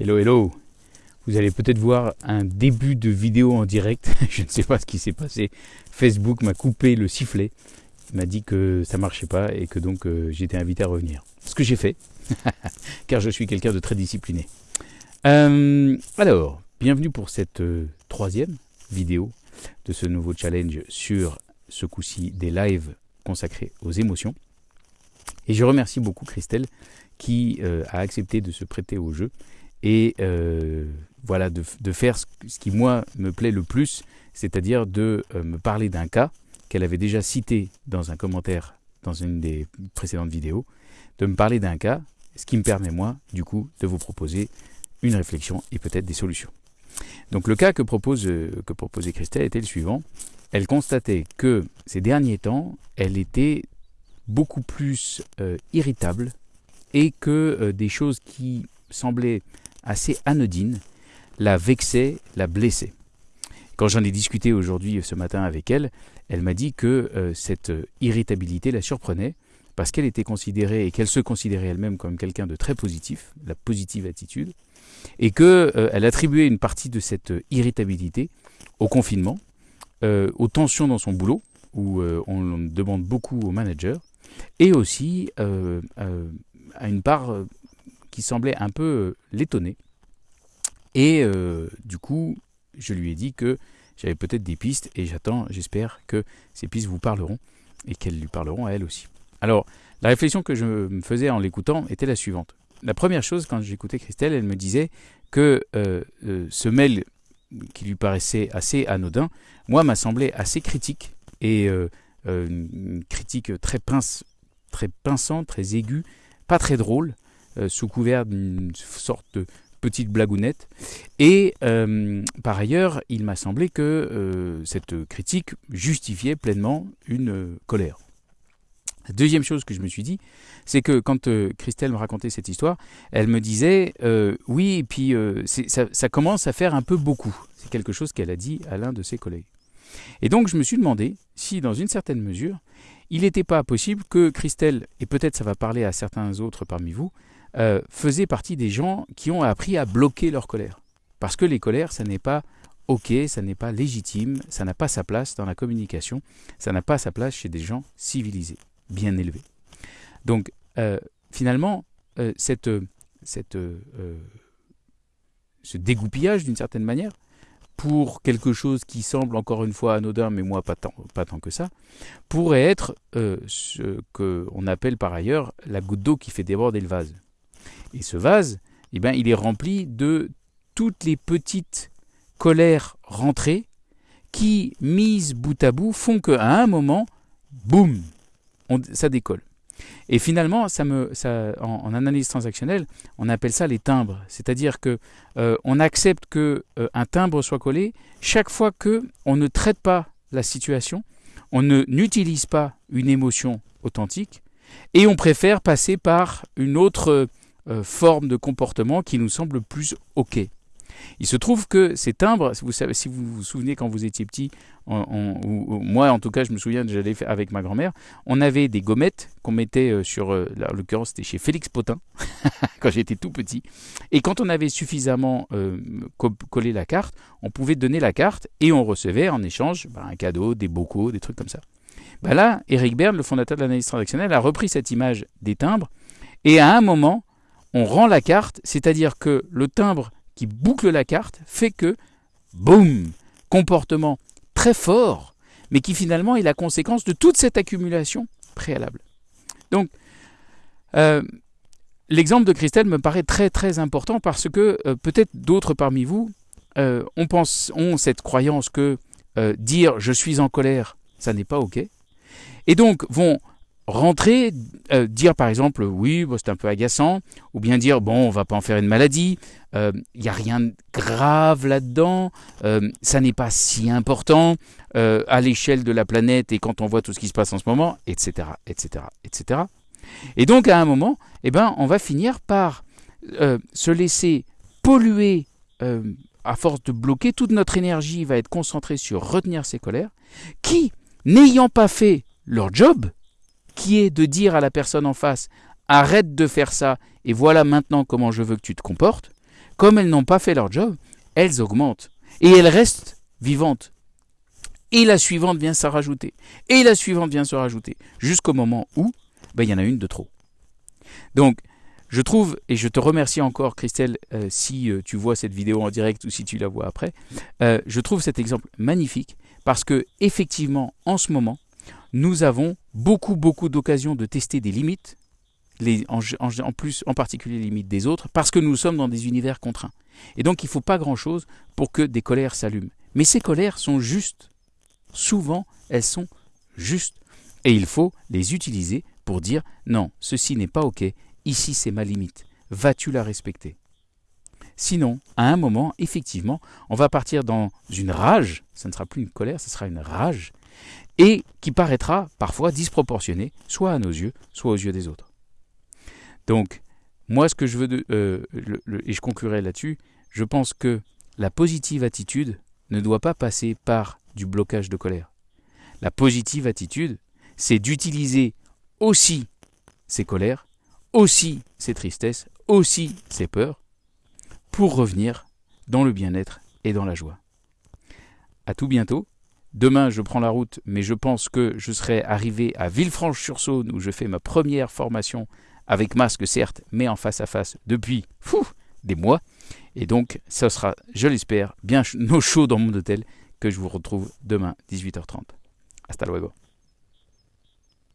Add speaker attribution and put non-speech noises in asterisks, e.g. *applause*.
Speaker 1: Hello, hello. Vous allez peut-être voir un début de vidéo en direct. *laughs* Je ne sais pas ce qui s'est passé. Facebook m'a coupé le sifflet. Il m'a dit que ça marchait pas et que donc euh, j'étais invité à revenir. Ce que j'ai fait, *laughs* car je suis quelqu'un de très discipliné. Euh, alors, bienvenue pour cette euh, troisième vidéo de ce nouveau challenge sur ce coup-ci des lives consacrés aux émotions. Et je remercie beaucoup Christelle qui a accepté de se prêter au jeu et euh, voilà, de, faire ce, qui moi me plaît le plus, c'est-à-dire de euh, me parler d'un cas qu'elle avait déjà cité dans un commentaire dans une des précédentes vidéos, de me parler d'un cas, ce qui me permet moi, du coup, de vous proposer une réflexion et peut-être des solutions. Donc le cas que, propose, euh, que proposait Christelle était le suivant. Elle constatait que ces derniers temps, elle était beaucoup plus irritable et que des choses qui semblaient assez anodine la vexait, la blessait. Quand j'en ai discuté aujourd'hui, ce matin, avec elle, elle m'a dit que euh, cette irritabilité la surprenait parce qu'elle était considérée et qu'elle se considérait elle-même comme quelqu'un de très positif, la positive attitude, et qu'elle euh, attribuait une partie de cette irritabilité au confinement, euh, aux tensions dans son boulot, où on demande beaucoup aux managers, et aussi à une part qui semblait un peu euh, l'étonner. Et euh, du coup, je lui ai dit que j'avais peut-être des pistes et j'attends, j'espère que ces pistes vous parleront et qu'elles lui parleront à elle aussi. Alors, la réflexion que je me faisais en l'écoutant était la suivante. La première chose, quand j'écoutais Christelle, elle me disait que euh, ce mail qui lui paraissait assez anodin, moi, m'a semblé assez critique et une critique très pince, très pinçante, très aiguë, pas très drôle, euh, sous couvert d'une sorte de petite blagounette. Et euh, par ailleurs, il m'a semblé que euh, cette critique justifiait pleinement une colère. La deuxième chose que je me suis dit, c'est que quand Christelle me racontait cette histoire, elle me disait oui, et puis ça, ça, commence à faire un peu beaucoup. C'est quelque chose qu'elle a dit à l'un de ses collègues. Et donc je me suis demandé si, dans une certaine mesure, il n'était pas possible que Christelle, et peut-être ça va parler à certains autres parmi vous, euh, faisaient partie des gens qui ont appris à bloquer leur colère. Parce que les colères, ça n'est pas OK, ça n'est pas légitime, ça n'a pas sa place dans la communication, ça n'a pas sa place chez des gens civilisés, bien élevés. Donc, euh, finalement, euh, cette, cette, ce dégoupillage, d'une certaine manière, pour quelque chose qui semble encore une fois anodin, mais moi pas tant, pas tant que ça, pourrait être ce qu'on appelle par ailleurs la goutte d'eau qui fait déborder le vase. Et ce vase, eh ben, il est rempli de toutes les petites colères rentrées qui, mises bout à bout, font qu'à un moment, boum, ça décolle. Et finalement, ça me, ça, en, analyse transactionnelle, on appelle ça les timbres. C'est-à-dire que euh, on accepte que euh, un timbre soit collé chaque fois que on ne traite pas la situation, on ne n'utilise pas une émotion authentique, et on préfère passer par une autre euh, forme de comportement qui nous semble plus OK. Il se trouve que ces timbres, si vous vous souvenez quand vous étiez petit, moi en tout cas je me souviens, j'allais avec ma grand-mère, on avait des gommettes qu'on mettait euh, sur, euh, en l'occurrence c'était chez Félix Potin, *laughs* quand j'étais tout petit, et quand on avait suffisamment collé la carte, on pouvait donner la carte et on recevait en échange bah, un cadeau, des bocaux, des trucs comme ça. Bah là, Eric Berne, le fondateur de l'analyse transactionnelle, a repris cette image des timbres, et à un moment, on rend la carte, c'est-à-dire que le timbre qui boucle la carte fait que, boum, comportement très fort, mais qui finalement est la conséquence de toute cette accumulation préalable. Donc, euh, l'exemple de Christelle me paraît très très important parce que euh, peut-être d'autres parmi vous euh, pense, ont cette croyance que dire je suis en colère, ça n'est pas OK, et donc vont rentrer, euh, dire par exemple oui, c'est un peu agaçant, ou bien dire bon, on va pas en faire une maladie, il euh, n'y a rien de grave là-dedans, euh, ça n'est pas si important à l'échelle de la planète et quand on voit tout ce qui se passe en ce moment, etc., etc., etc. Et donc à un moment, eh ben, on va finir par se laisser polluer à force de bloquer, toute notre énergie va être concentrée sur retenir ces colères, qui, n'ayant pas fait leur job, qui est de dire à la personne en face arrête de faire ça et voilà maintenant comment je veux que tu te comportes, comme elles n'ont pas fait leur job, elles augmentent. Et elles restent vivantes. Et la suivante vient se rajouter. Et la suivante vient se rajouter. Jusqu'au moment où ben, il y en a une de trop. Donc, je trouve, et je te remercie encore Christelle, euh, si euh, tu vois cette vidéo en direct ou si tu la vois après, euh, je trouve cet exemple magnifique parce que effectivement, en ce moment, nous avons beaucoup, beaucoup d'occasions de tester des limites, en, plus, en particulier les limites des autres, parce que nous sommes dans des univers contraints. Et donc, il ne faut pas grand-chose pour que des colères s'allument. Mais ces colères sont justes. Souvent, elles sont justes. Et il faut les utiliser pour dire non, ceci n'est pas OK, ici c'est ma limite. Vas-tu la respecter? Sinon, à un moment, effectivement, on va partir dans une rage, ce ne sera plus une colère, ce sera une rage, et qui paraîtra parfois disproportionnée, soit à nos yeux, soit aux yeux des autres. Donc, moi, ce que je veux, de, euh, et je conclurai là-dessus, je pense que la positive attitude ne doit pas passer par du blocage de colère. La positive attitude, c'est d'utiliser aussi ses colères, aussi ses tristesses, aussi ses peurs, pour revenir dans le bien-être et dans la joie. À tout bientôt. Demain, je prends la route, mais je pense que je serai arrivé à Villefranche-sur-Saône où je fais ma première formation avec masque, certes, mais en face à face depuis fou, des mois. Et donc, ce sera, je l'espère, bien au chaud dans mon hôtel que je vous retrouve demain 18h30. Hasta luego.